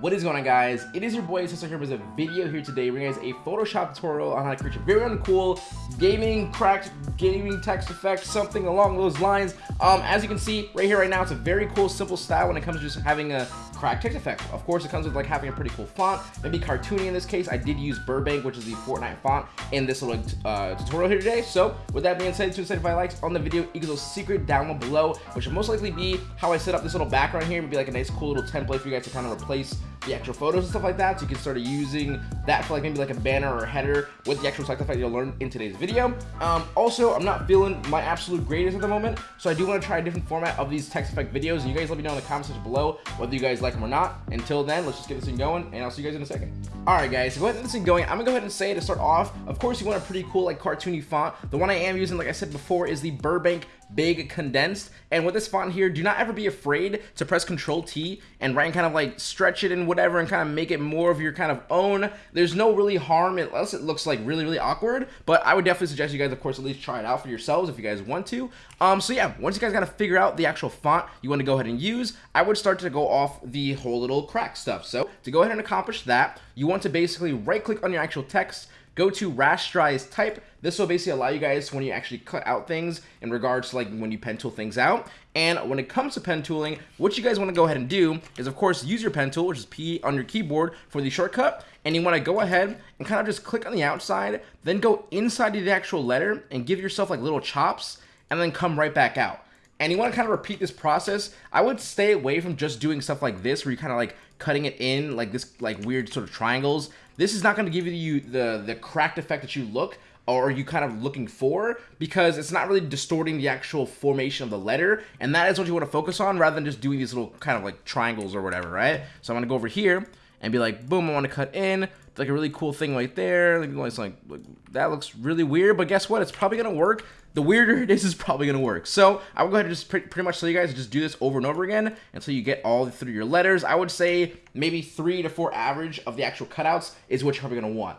What is going on guys? It is your boy Sister here with a video here today bringing guys a Photoshop tutorial on how to create your very own cool gaming cracked gaming text effect, something along those lines. Um, as you can see right here right now, it's a very cool simple style when it comes to just having a cracked text effect. Of course, it comes with like having a pretty cool font, maybe cartoony in this case. I did use Burbank, which is the Fortnite font in this little uh, tutorial here today. So with that being said, 275 likes on the video equals a secret down below, which will most likely be how I set up this little background here. It'd be like a nice cool little template for you guys to kind of replace the actual photos and stuff like that. So you can start using that for like maybe like a banner or a header with the actual text effect you'll learn in today's video. Um, also, I'm not feeling my absolute greatest at the moment, so I do want to try a different format of these text effect videos. And you guys let me know in the comment section below whether you guys like them or not. Until then, let's just get this thing going, and I'll see you guys in a second. All right, guys, so go ahead and this thing going. I'm gonna go ahead and say to start off, of course, you want a pretty cool like cartoony font. The one I am using, like I said before, is the Burbank big condensed. And with this font here do not ever be afraid to press control T and write and kind of like stretch it and whatever and kind of make it more of your kind of own. There's no really harm unless it looks like really really awkward. But I would definitely suggest you guys of course at least try it out for yourselves if you guys want to. Um so yeah once you guys got to figure out the actual font you want to go ahead and use I would start to go off the whole little crack stuff. So to go ahead and accomplish that you want to basically right click on your actual text go to rasterize type. This will basically allow you guys when you actually cut out things in regards to like when you pen tool things out. And when it comes to pen tooling, what you guys want to go ahead and do is of course use your pen tool, which is P on your keyboard for the shortcut. And you want to go ahead and kind of just click on the outside, then go inside the actual letter and give yourself like little chops and then come right back out and you want to kind of repeat this process, I would stay away from just doing stuff like this where you're kind of like cutting it in like this like weird sort of triangles. This is not going to give you the the cracked effect that you look or you kind of looking for because it's not really distorting the actual formation of the letter and that is what you want to focus on rather than just doing these little kind of like triangles or whatever, right? So I'm going to go over here and be like, boom, I want to cut in, like a really cool thing right there. Like, it's like, that looks really weird, but guess what? It's probably going to work. The weirder it is, is probably going to work. So I will go ahead and just pretty, pretty much tell you guys just do this over and over again until you get all through your letters. I would say maybe three to four average of the actual cutouts is what you're probably going to want.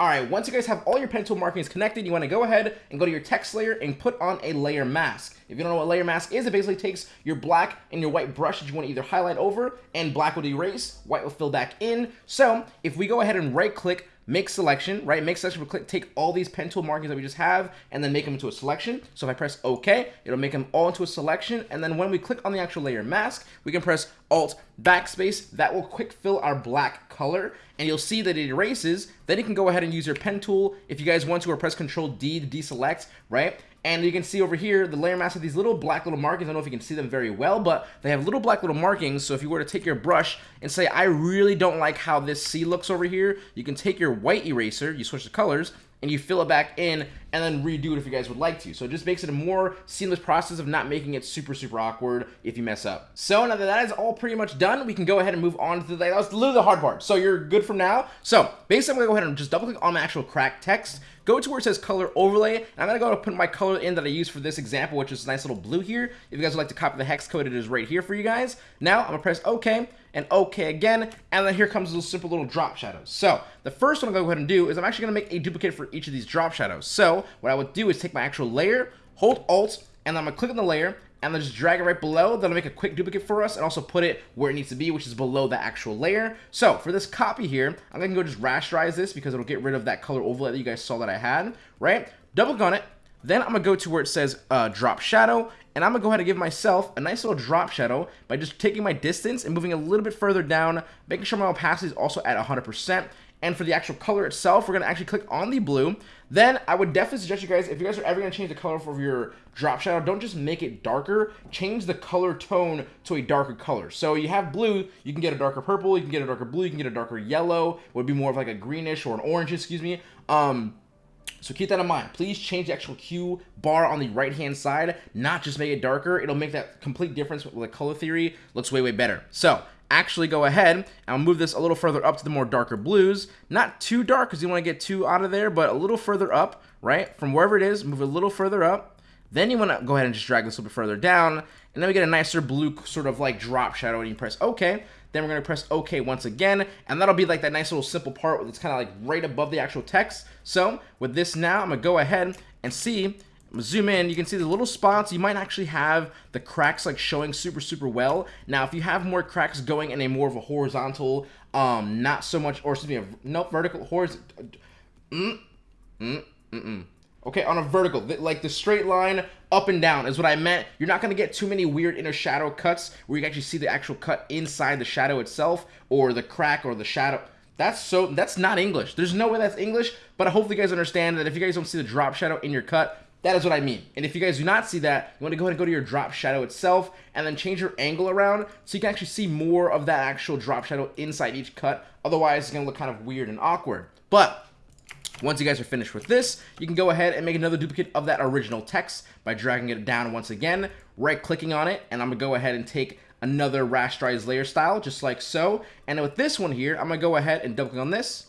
All right, once you guys have all your pen tool markings connected, you want to go ahead and go to your text layer and put on a layer mask. If you don't know what layer mask is, it basically takes your black and your white brush that you want to either highlight over and black will erase, white will fill back in. So if we go ahead and right click make selection, right? Make selection, click, take all these pen tool markings that we just have and then make them into a selection. So if I press OK, it'll make them all into a selection. And then when we click on the actual layer mask, we can press Alt backspace. That will quick fill our black color and you'll see that it erases. Then you can go ahead and use your pen tool if you guys want to or press Control D to deselect, right? And you can see over here, the layer mask have these little black little markings. I don't know if you can see them very well, but they have little black little markings. So if you were to take your brush and say, I really don't like how this C looks over here, you can take your white eraser, you switch the colors, and you fill it back in and then redo it if you guys would like to. So it just makes it a more seamless process of not making it super, super awkward if you mess up. So now that that is all pretty much done, we can go ahead and move on to the, that was literally the hard part. So you're good from now. So basically I'm gonna go ahead and just double click on my actual crack text, go to where it says color overlay, and I'm gonna go and put my color in that I use for this example, which is nice little blue here. If you guys would like to copy the hex code, it is right here for you guys. Now I'm gonna press okay, and okay again, and then here comes those simple little drop shadows. So the first one I'm gonna go ahead and do is I'm actually gonna make a duplicate for each of these drop shadows. So what I would do is take my actual layer, hold Alt, and I'm gonna click on the layer, and then just drag it right below. That'll make a quick duplicate for us and also put it where it needs to be, which is below the actual layer. So for this copy here, I'm gonna go just rasterize this because it'll get rid of that color overlay that you guys saw that I had, right? Double gun it. Then I'm gonna go to where it says uh, drop shadow, and I'm gonna go ahead and give myself a nice little drop shadow by just taking my distance and moving a little bit further down, making sure my opacity is also at 100%, and for the actual color itself, we're going to actually click on the blue. Then I would definitely suggest you guys, if you guys are ever going to change the color for your drop shadow, don't just make it darker. Change the color tone to a darker color. So you have blue, you can get a darker purple, you can get a darker blue, you can get a darker yellow. It Would be more of like a greenish or an orange, excuse me. Um, so keep that in mind. Please change the actual hue bar on the right-hand side, not just make it darker. It'll make that complete difference with the color theory. Looks way, way better. So actually go ahead and I'll move this a little further up to the more darker blues. Not too dark because you want to get too out of there, but a little further up, right? From wherever it is, move a little further up. Then you want to go ahead and just drag this a little bit further down and then we get a nicer blue sort of like drop shadow and you press OK. Then we're going to press OK once again, and that'll be like that nice little simple part that's kind of like right above the actual text. So with this now, I'm going to go ahead and see zoom in, you can see the little spots. You might actually have the cracks like showing super, super well. Now, if you have more cracks going in a more of a horizontal, um, not so much, or excuse me, a, nope, vertical, horizontal, mm, mm, mm, mm. Okay, on a vertical, like the straight line up and down is what I meant. You're not going to get too many weird inner shadow cuts where you actually see the actual cut inside the shadow itself or the crack or the shadow. That's so, that's not English. There's no way that's English, but hopefully you guys understand that if you guys don't see the drop shadow in your cut, that is what I mean. And if you guys do not see that, you want to go ahead and go to your drop shadow itself and then change your angle around so you can actually see more of that actual drop shadow inside each cut. Otherwise, it's going to look kind of weird and awkward. But once you guys are finished with this, you can go ahead and make another duplicate of that original text by dragging it down once again, right clicking on it, and I'm going to go ahead and take another rasterized layer style, just like so. And with this one here, I'm going to go ahead and double click on this.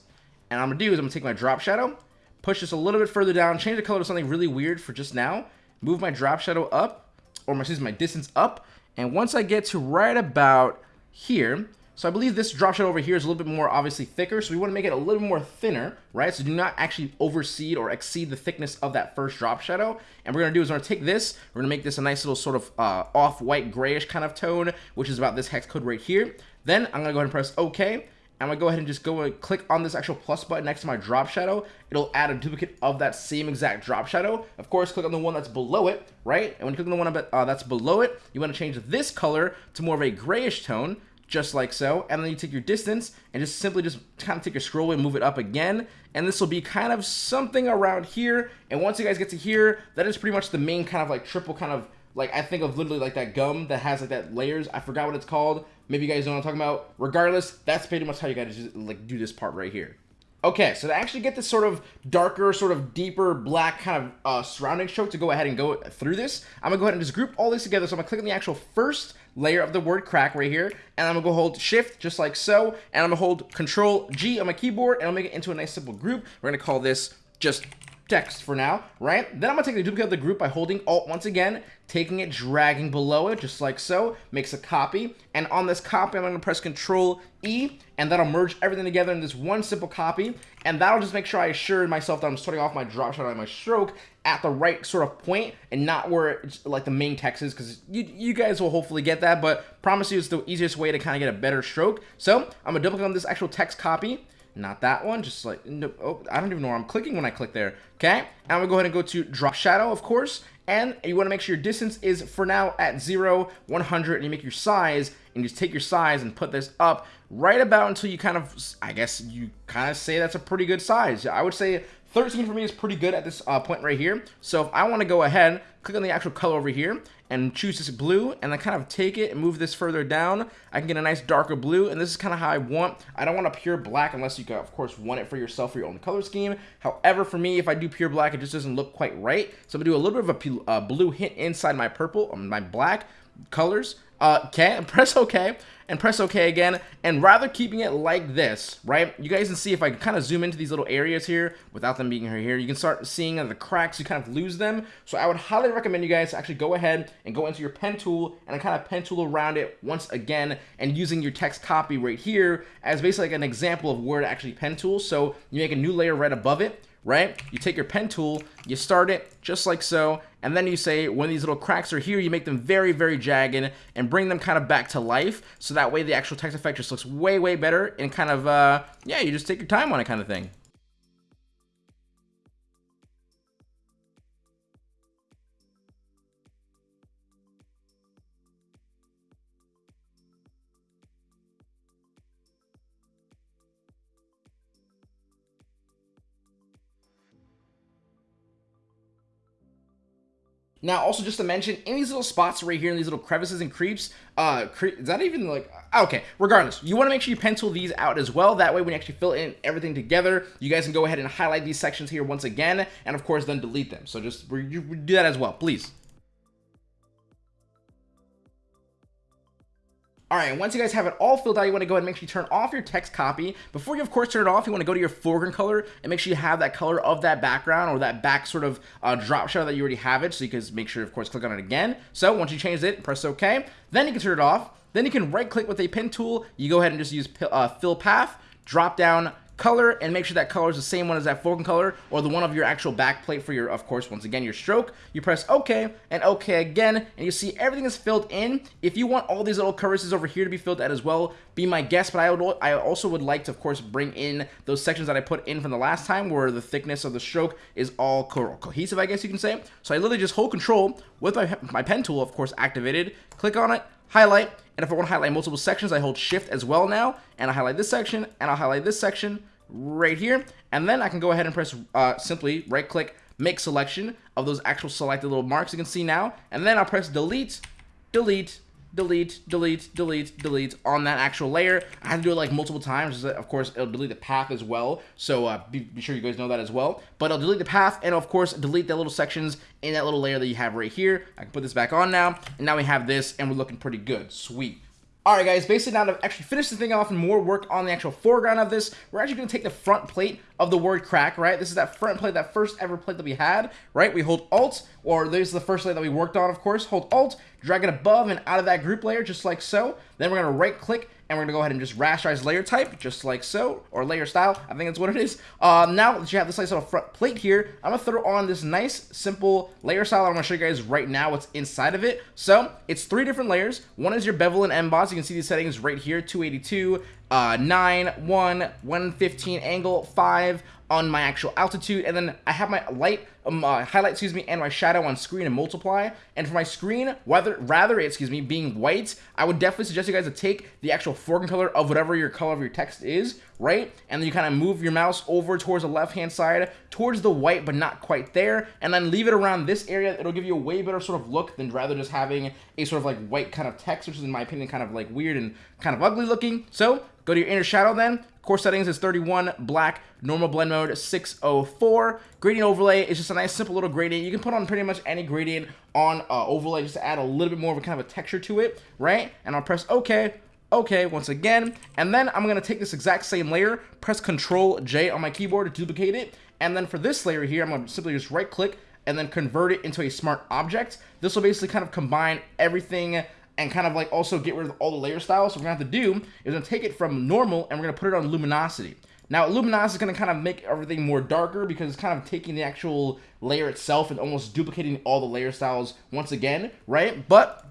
And I'm going to do is I'm going to take my drop shadow, push this a little bit further down, change the color to something really weird for just now, move my drop shadow up, or my, excuse me, my distance up, and once I get to right about here, so I believe this drop shadow over here is a little bit more obviously thicker, so we want to make it a little more thinner, right? So do not actually overseed or exceed the thickness of that first drop shadow. And we're going to do is we're going to take this, we're going to make this a nice little sort of uh, off-white grayish kind of tone, which is about this hex code right here. Then I'm going to go ahead and press OK. I'm gonna go ahead and just go and click on this actual plus button next to my drop shadow. It'll add a duplicate of that same exact drop shadow. Of course, click on the one that's below it, right? And when you click on the one uh, that's below it, you wanna change this color to more of a grayish tone, just like so. And then you take your distance and just simply just kind of take your scroll and move it up again. And this will be kind of something around here. And once you guys get to here, that is pretty much the main kind of like triple kind of like I think of literally like that gum that has like that layers. I forgot what it's called. Maybe you guys know what I'm talking about. Regardless, that's pretty much how you guys just like do this part right here. Okay, so to actually get this sort of darker, sort of deeper black kind of uh, surrounding stroke to go ahead and go through this, I'm gonna go ahead and just group all these together. So I'm gonna click on the actual first layer of the word crack right here, and I'm gonna go hold shift just like so, and I'm gonna hold control G on my keyboard, and I'll make it into a nice simple group. We're gonna call this just text for now, right? Then I'm gonna take the duplicate of the group by holding Alt once again, taking it, dragging below it, just like so, makes a copy. And on this copy, I'm gonna press Control E, and that'll merge everything together in this one simple copy. And that'll just make sure I assure myself that I'm starting off my drop shadow and my stroke at the right sort of point and not where it's like the main text is because you, you guys will hopefully get that, but promise you it's the easiest way to kind of get a better stroke. So I'm gonna click on this actual text copy not that one, just like, no, oh, I don't even know where I'm clicking when I click there, okay? And I'm gonna go ahead and go to drop shadow, of course, and you wanna make sure your distance is, for now, at 0, 100, and you make your size, and you just take your size and put this up right about until you kind of, I guess you kind of say that's a pretty good size. I would say 13 for me is pretty good at this uh, point right here. So if I want to go ahead, click on the actual color over here and choose this blue and then kind of take it and move this further down, I can get a nice darker blue. And this is kind of how I want. I don't want a pure black unless you can, of course, want it for yourself for your own color scheme. However, for me, if I do pure black, it just doesn't look quite right. So I'm to do a little bit of a uh, blue hint inside my purple, um, my black colors. Uh, okay, press OK and press OK again. And rather keeping it like this, right? You guys can see if I kind of zoom into these little areas here without them being here, you can start seeing the cracks, you kind of lose them. So I would highly recommend you guys actually go ahead and go into your pen tool and kind of pen tool around it once again and using your text copy right here as basically like an example of where to actually pen tool. So you make a new layer right above it right? You take your pen tool, you start it just like so, and then you say when these little cracks are here, you make them very, very jagged and bring them kind of back to life. So that way the actual text effect just looks way, way better and kind of, uh, yeah, you just take your time on it kind of thing. Now, also just to mention, in these little spots right here, in these little crevices and creeps, uh, cre is that even like, okay, regardless, you want to make sure you pencil these out as well. That way, when you actually fill in everything together, you guys can go ahead and highlight these sections here once again, and of course, then delete them. So just do that as well, please. Alright, once you guys have it all filled out, you want to go ahead and make sure you turn off your text copy. Before you, of course, turn it off, you want to go to your foreground color and make sure you have that color of that background or that back sort of uh, drop shadow that you already have it. So you can make sure, of course, click on it again. So once you change it, press OK. Then you can turn it off. Then you can right click with a pen tool. You go ahead and just use uh, fill path, drop down color and make sure that color is the same one as that foreground color or the one of your actual back plate for your, of course, once again, your stroke. You press OK and OK again, and you see everything is filled in. If you want all these little crevices over here to be filled out as well, be my guest, but I, would, I also would like to, of course, bring in those sections that I put in from the last time where the thickness of the stroke is all co cohesive, I guess you can say. So I literally just hold control with my, my pen tool, of course, activated, click on it, highlight, and if I want to highlight multiple sections, I hold shift as well now, and I highlight this section, and I'll highlight this section right here, and then I can go ahead and press uh, simply right click, make selection of those actual selected little marks you can see now, and then I'll press delete, delete, delete, delete, delete, delete on that actual layer. I have to do it like multiple times. Of course, it'll delete the path as well. So uh, be, be, sure you guys know that as well. But I'll delete the path and of course delete the little sections in that little layer that you have right here. I can put this back on now. And now we have this and we're looking pretty good. Sweet. Alright guys, basically now to actually finish the thing off and more work on the actual foreground of this, we're actually going to take the front plate of the word crack, right? This is that front plate, that first ever plate that we had, right? We hold Alt, or this is the first layer that we worked on, of course. Hold Alt, drag it above and out of that group layer, just like so. Then we're going to right click and we're gonna go ahead and just rasterize layer type, just like so, or layer style, I think that's what it is. Uh, now that you have this nice little front plate here, I'm gonna throw on this nice, simple layer style. I'm gonna show you guys right now what's inside of it. So, it's three different layers. One is your bevel and emboss. You can see these settings right here, 282, uh, 9, 1, 115 angle, 5 on my actual altitude, and then I have my light, um, uh, highlight, excuse me, and my shadow on screen and multiply. And for my screen, whether rather, excuse me, being white, I would definitely suggest you guys to take the actual foreground color of whatever your color of your text is, right? And then you kind of move your mouse over towards the left-hand side, towards the white, but not quite there, and then leave it around this area. It'll give you a way better sort of look than rather just having a sort of like white kind of text, which is in my opinion kind of like weird and kind of ugly looking. So Go to your inner shadow then. Core settings is 31, black, normal blend mode 604. Gradient overlay is just a nice simple little gradient. You can put on pretty much any gradient on uh, overlay just to add a little bit more of a kind of a texture to it, right? And I'll press OK, OK once again. And then I'm going to take this exact same layer, press Control J on my keyboard to duplicate it. And then for this layer here, I'm going to simply just right click and then convert it into a smart object. This will basically kind of combine everything and kind of like also get rid of all the layer styles. So we're gonna have to do is we're gonna take it from normal and we're gonna put it on luminosity. Now luminosity is gonna kind of make everything more darker because it's kind of taking the actual layer itself and almost duplicating all the layer styles once again, right? But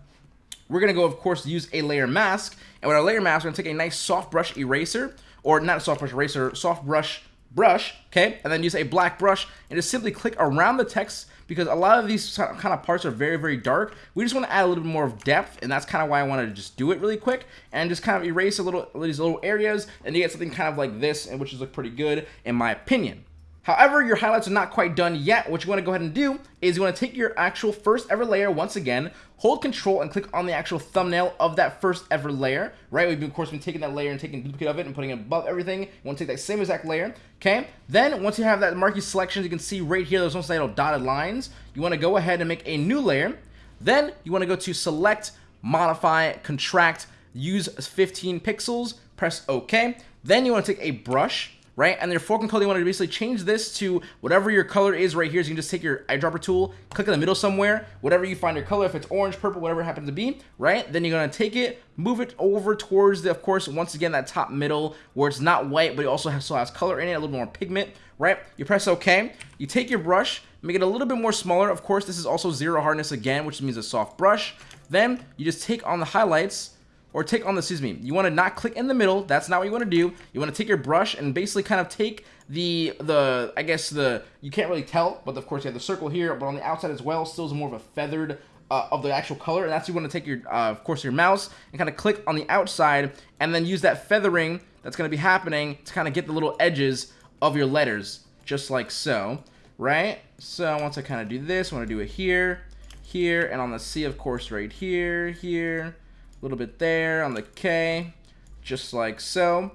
we're gonna go, of course, use a layer mask. And with our layer mask, we're gonna take a nice soft brush eraser, or not a soft brush eraser, soft brush brush, okay? And then use a black brush and just simply click around the text because a lot of these kind of parts are very, very dark. We just want to add a little bit more of depth, and that's kind of why I wanted to just do it really quick and just kind of erase a little these little areas, and you get something kind of like this, and which is look pretty good in my opinion. However, your highlights are not quite done yet. What you want to go ahead and do is you want to take your actual first ever layer once again, hold control and click on the actual thumbnail of that first ever layer, right? We've of course been taking that layer and taking a duplicate of it and putting it above everything. You want to take that same exact layer, okay? Then once you have that marquee selection, you can see right here, There's those little dotted lines. You want to go ahead and make a new layer. Then you want to go to select, modify, contract, use 15 pixels, press OK. Then you want to take a brush, right? And your foreground color, you want to basically change this to whatever your color is right here. So you can just take your eyedropper tool, click in the middle somewhere, whatever you find your color, if it's orange, purple, whatever it happens to be, right? Then you're going to take it, move it over towards the, of course, once again, that top middle where it's not white, but it also has, still has color in it, a little more pigment, right? You press OK. You take your brush, make it a little bit more smaller. Of course, this is also zero hardness again, which means a soft brush. Then you just take on the highlights, or take on the, excuse me, you want to not click in the middle. That's not what you want to do. You want to take your brush and basically kind of take the, the I guess the, you can't really tell, but of course you have the circle here, but on the outside as well, still is more of a feathered uh, of the actual color. And that's you want to take your, uh, of course, your mouse and kind of click on the outside and then use that feathering that's going to be happening to kind of get the little edges of your letters, just like so, right? So once I kind of do this, I want to do it here, here, and on the C, of course, right here, here, a little bit there on the K, just like so.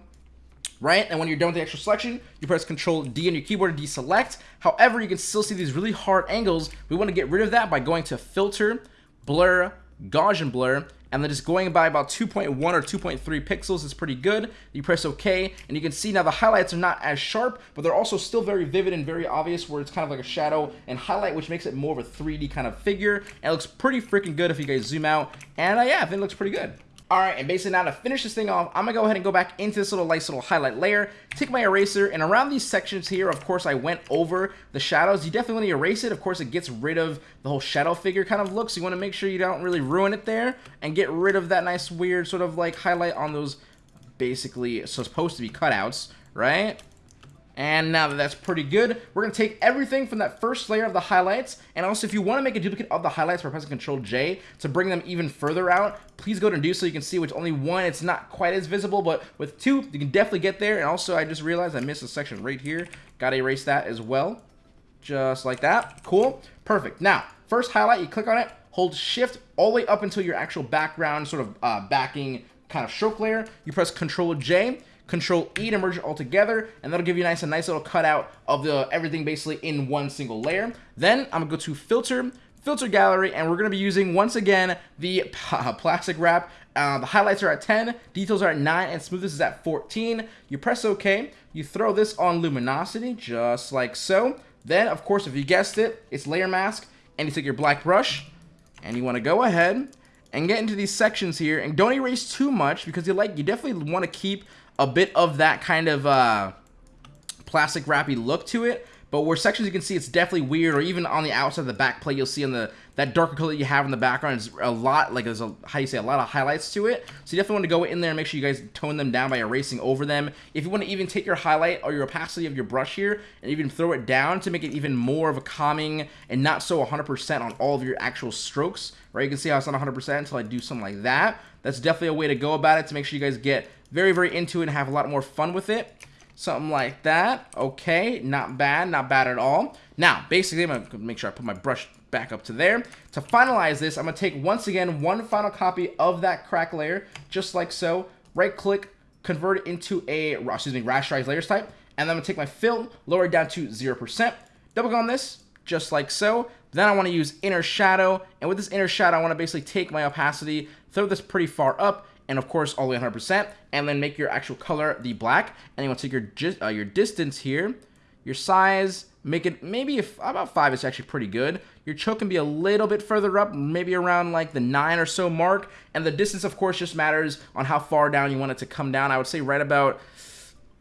Right? And when you're done with the actual selection, you press Control D on your keyboard to deselect. However, you can still see these really hard angles. We want to get rid of that by going to Filter, Blur, Gaussian Blur, and then just going by about 2.1 or 2.3 pixels is pretty good. You press OK, and you can see now the highlights are not as sharp, but they're also still very vivid and very obvious where it's kind of like a shadow and highlight, which makes it more of a 3D kind of figure. And it looks pretty freaking good if you guys zoom out. And uh, yeah, I think it looks pretty good. Alright, and basically now to finish this thing off, I'm to go ahead and go back into this little nice little highlight layer, take my eraser, and around these sections here, of course, I went over the shadows. You definitely want to erase it. Of course, it gets rid of the whole shadow figure kind of look, so you want to make sure you don't really ruin it there, and get rid of that nice weird sort of like highlight on those basically supposed to be cutouts, right? And now that that's pretty good, we're going to take everything from that first layer of the highlights, and also if you want to make a duplicate of the highlights by pressing Control J to bring them even further out, please go to do so you can see with only one, it's not quite as visible, but with two, you can definitely get there, and also I just realized I missed a section right here, gotta erase that as well, just like that, cool, perfect. Now, first highlight, you click on it, hold shift all the way up until your actual background sort of uh, backing kind of stroke layer, you press Control J, Control E to merge it all together, and that'll give you a nice, a nice little cutout of the everything basically in one single layer. Then I'm gonna go to Filter, Filter Gallery, and we're gonna be using once again the plastic wrap. Uh, the highlights are at 10, details are at 9, and smoothness is at 14. You press OK, you throw this on luminosity, just like so. Then, of course, if you guessed it, it's layer mask, and you take your black brush, and you want to go ahead and get into these sections here, and don't erase too much because you like you definitely want to keep a bit of that kind of uh, plastic wrappy look to it. But where sections you can see it's definitely weird, or even on the outside of the back plate, you'll see on the that darker color you have in the background is a lot, like there's a, how you say, a lot of highlights to it. So you definitely want to go in there and make sure you guys tone them down by erasing over them. If you want to even take your highlight or your opacity of your brush here and even throw it down to make it even more of a calming and not so 100% on all of your actual strokes, right? You can see how it's not 100% until I do something like that. That's definitely a way to go about it to make sure you guys get very, very into it and have a lot more fun with it. Something like that. Okay, not bad, not bad at all. Now, basically, I'm going to make sure I put my brush back up to there. To finalize this, I'm going to take, once again, one final copy of that crack layer, just like so. Right-click, convert it into a, excuse me, rasterized layers type. And then I'm going to take my fill, lower it down to 0%. Double click on this, just like so. Then I want to use inner shadow. And with this inner shadow, I want to basically take my opacity, throw this pretty far up, and of course all the way 100%, and then make your actual color the black. And you want to take your uh, your distance here, your size, make it maybe if, about 5 is actually pretty good. Your choke can be a little bit further up, maybe around like the 9 or so mark. And the distance, of course, just matters on how far down you want it to come down. I would say right about,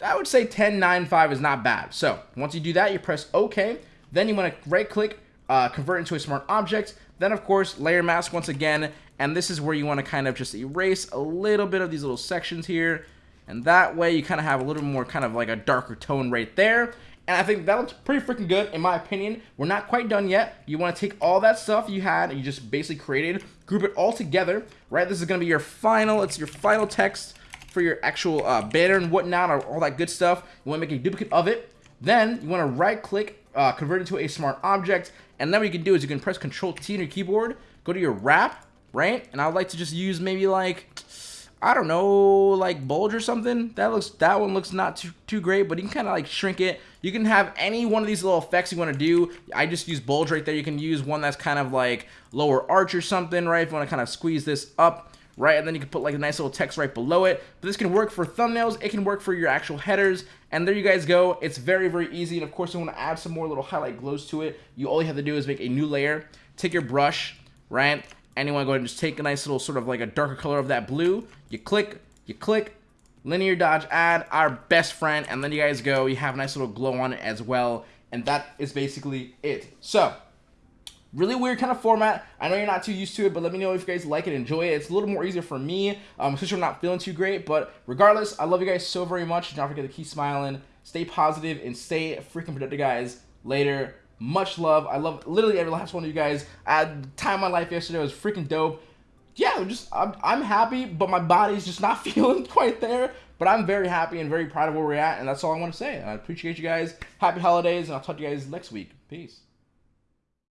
I would say 10, 9, 5 is not bad. So once you do that, you press OK. Then you want to right click, uh, convert into a smart object. Then, of course, layer mask once again, and this is where you want to kind of just erase a little bit of these little sections here. And that way you kind of have a little more kind of like a darker tone right there. And I think that looks pretty freaking good in my opinion. We're not quite done yet. You want to take all that stuff you had and you just basically created, group it all together, right? This is going to be your final, it's your final text for your actual uh, banner and whatnot, or all that good stuff. You want to make a duplicate of it. Then you want to right click, uh, convert it into a smart object, and then what you can do is you can press Control T on your keyboard, go to your warp, right? And I would like to just use maybe like, I don't know, like bulge or something. That looks, that one looks not too, too great, but you can kind of like shrink it. You can have any one of these little effects you want to do. I just use bulge right there. You can use one that's kind of like lower arch or something, right? If you want to kind of squeeze this up, right? And then you can put like a nice little text right below it. But this can work for thumbnails. It can work for your actual headers. And there you guys go. It's very, very easy. And of course, you want to add some more little highlight glows to it. You all you have to do is make a new layer. Take your brush, right? And you want to go ahead and just take a nice little sort of like a darker color of that blue. You click, you click, linear dodge add, our best friend, and then you guys go, you have a nice little glow on it as well, and that is basically it. So, really weird kind of format. I know you're not too used to it, but let me know if you guys like it, enjoy it. It's a little more easier for me, um, since I'm not feeling too great, but regardless, I love you guys so very much. Don't forget to keep smiling, stay positive, and stay freaking productive, guys. Later. Much love. I love literally every last one of you guys. I had time my life yesterday. Was freaking dope. Yeah, just I'm, I'm happy, but my body's just not feeling quite there. But I'm very happy and very proud of where we're at, and that's all I want to say. I appreciate you guys. Happy holidays, and I'll talk to you guys next week. Peace.